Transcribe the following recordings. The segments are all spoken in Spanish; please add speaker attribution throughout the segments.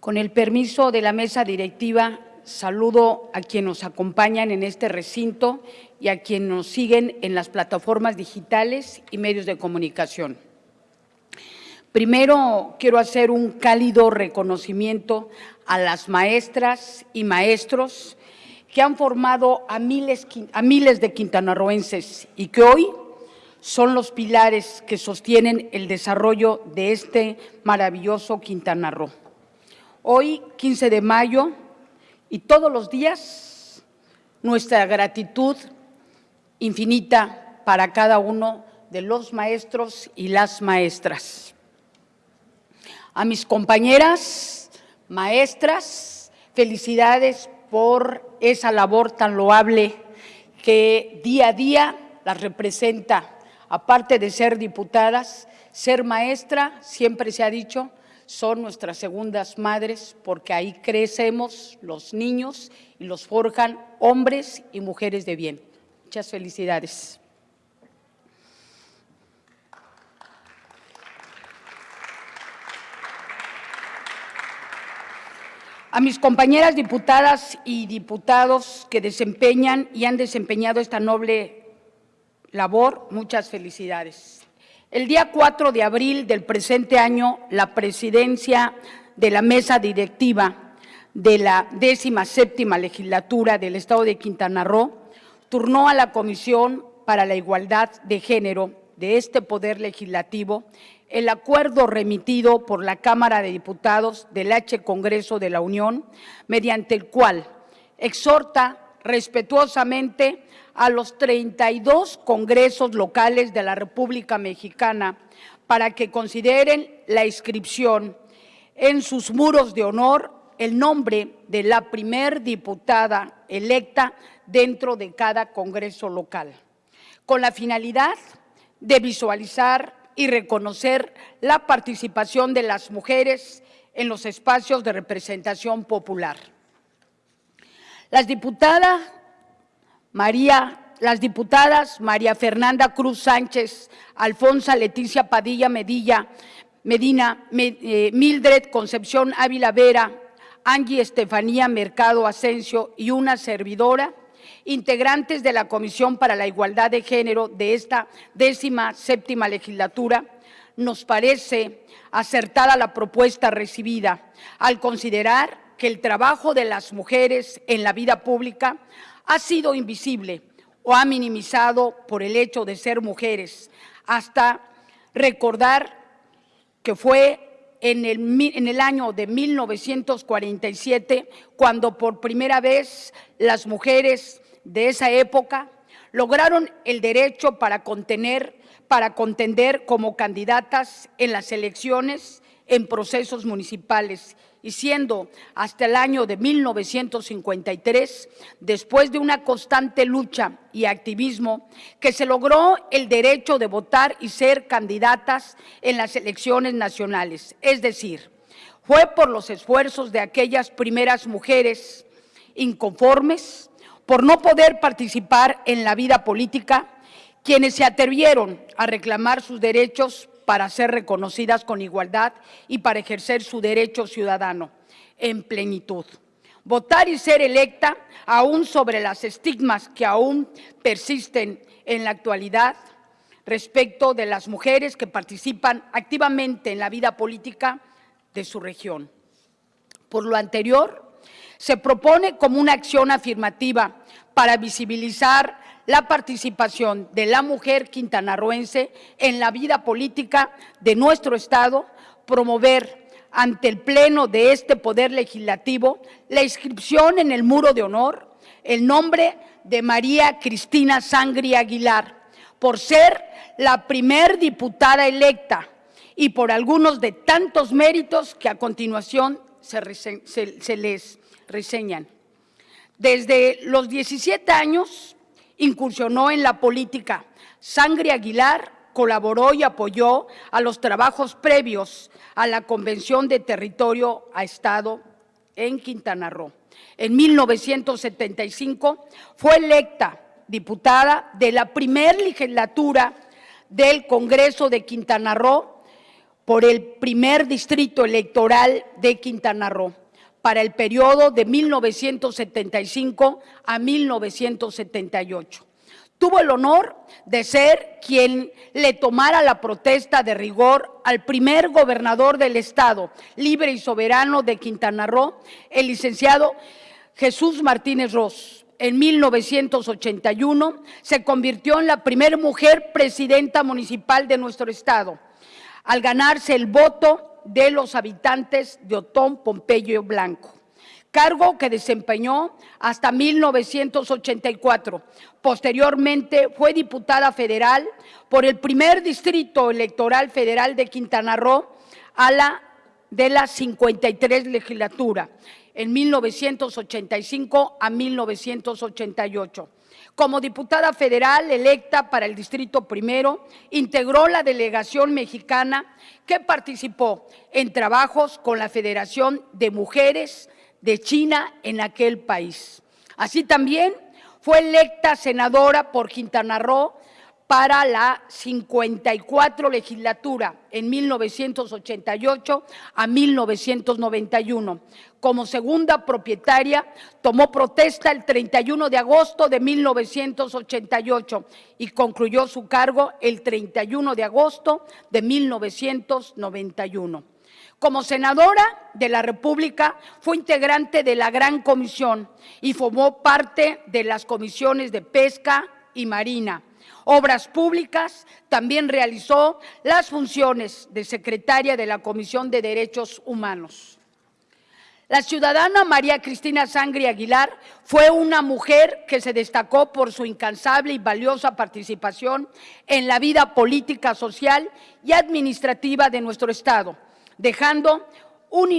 Speaker 1: Con el permiso de la mesa directiva, saludo a quienes nos acompañan en este recinto y a quienes nos siguen en las plataformas digitales y medios de comunicación. Primero, quiero hacer un cálido reconocimiento a las maestras y maestros que han formado a miles, a miles de quintanarroenses y que hoy son los pilares que sostienen el desarrollo de este maravilloso Quintana Roo. Hoy, 15 de mayo, y todos los días, nuestra gratitud infinita para cada uno de los maestros y las maestras. A mis compañeras maestras, felicidades por esa labor tan loable que día a día las representa aparte de ser diputadas, ser maestra, siempre se ha dicho, son nuestras segundas madres porque ahí crecemos los niños y los forjan hombres y mujeres de bien. Muchas felicidades. A mis compañeras diputadas y diputados que desempeñan y han desempeñado esta noble labor, muchas felicidades. El día 4 de abril del presente año, la presidencia de la mesa directiva de la décima séptima legislatura del Estado de Quintana Roo turnó a la Comisión para la Igualdad de Género de este Poder Legislativo el acuerdo remitido por la Cámara de Diputados del H Congreso de la Unión, mediante el cual exhorta respetuosamente a los 32 congresos locales de la República Mexicana para que consideren la inscripción en sus muros de honor el nombre de la primer diputada electa dentro de cada congreso local, con la finalidad de visualizar y reconocer la participación de las mujeres en los espacios de representación popular. Las diputadas María, las diputadas María Fernanda Cruz Sánchez, Alfonsa Leticia Padilla Medilla, Medina, eh, Mildred Concepción Ávila Vera, Angie Estefanía Mercado Asensio y una servidora, integrantes de la Comisión para la Igualdad de Género de esta décima séptima legislatura, nos parece acertada la propuesta recibida al considerar que el trabajo de las mujeres en la vida pública ha sido invisible o ha minimizado por el hecho de ser mujeres, hasta recordar que fue en el, en el, año de 1947 cuando por primera vez las mujeres de esa época lograron el derecho para contener, para contender como candidatas en las elecciones en procesos municipales y siendo hasta el año de 1953, después de una constante lucha y activismo, que se logró el derecho de votar y ser candidatas en las elecciones nacionales. Es decir, fue por los esfuerzos de aquellas primeras mujeres inconformes por no poder participar en la vida política, quienes se atrevieron a reclamar sus derechos para ser reconocidas con igualdad y para ejercer su derecho ciudadano en plenitud. Votar y ser electa, aún sobre las estigmas que aún persisten en la actualidad respecto de las mujeres que participan activamente en la vida política de su región. Por lo anterior, se propone como una acción afirmativa para visibilizar la participación de la mujer quintanarroense en la vida política de nuestro Estado, promover ante el Pleno de este Poder Legislativo la inscripción en el muro de honor el nombre de María Cristina Sangri Aguilar, por ser la primer diputada electa y por algunos de tantos méritos que a continuación se, se les reseñan. Desde los 17 años incursionó en la política. Sangre Aguilar colaboró y apoyó a los trabajos previos a la Convención de Territorio a Estado en Quintana Roo. En 1975 fue electa diputada de la primer legislatura del Congreso de Quintana Roo por el primer distrito electoral de Quintana Roo para el periodo de 1975 a 1978. Tuvo el honor de ser quien le tomara la protesta de rigor al primer gobernador del Estado, libre y soberano de Quintana Roo, el licenciado Jesús Martínez Ross. En 1981 se convirtió en la primera mujer presidenta municipal de nuestro Estado, al ganarse el voto de los habitantes de Otón Pompeyo Blanco cargo que desempeñó hasta 1984. Posteriormente fue diputada federal por el primer distrito electoral federal de Quintana Roo a la de la 53 legislatura, en 1985 a 1988. Como diputada federal electa para el Distrito Primero, integró la delegación mexicana que participó en trabajos con la Federación de Mujeres de China en aquel país. Así también fue electa senadora por Quintana Roo para la 54 legislatura en 1988 a 1991. Como segunda propietaria, tomó protesta el 31 de agosto de 1988 y concluyó su cargo el 31 de agosto de 1991. Como senadora de la República fue integrante de la Gran Comisión y formó parte de las comisiones de Pesca y Marina. Obras Públicas también realizó las funciones de secretaria de la Comisión de Derechos Humanos. La ciudadana María Cristina Sangre Aguilar fue una mujer que se destacó por su incansable y valiosa participación en la vida política, social y administrativa de nuestro Estado dejando un,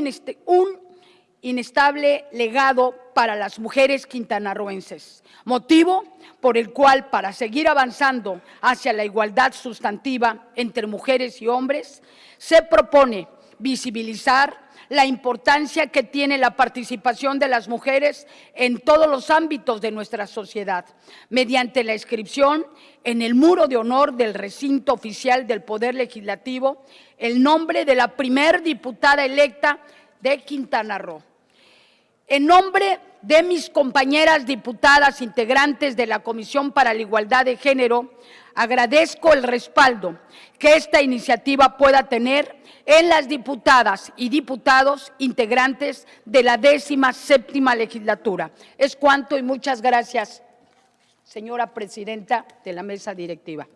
Speaker 1: inestable legado para las mujeres quintanarroenses, motivo por el cual para seguir avanzando hacia la igualdad sustantiva entre mujeres y hombres, se propone visibilizar la importancia que tiene la participación de las mujeres en todos los ámbitos de nuestra sociedad, mediante la inscripción en el muro de honor del recinto oficial del Poder Legislativo el nombre de la primer diputada electa de Quintana Roo. En nombre de mis compañeras diputadas integrantes de la Comisión para la Igualdad de Género, agradezco el respaldo que esta iniciativa pueda tener en las diputadas y diputados integrantes de la décima séptima legislatura. Es cuanto y muchas gracias, señora presidenta de la mesa directiva.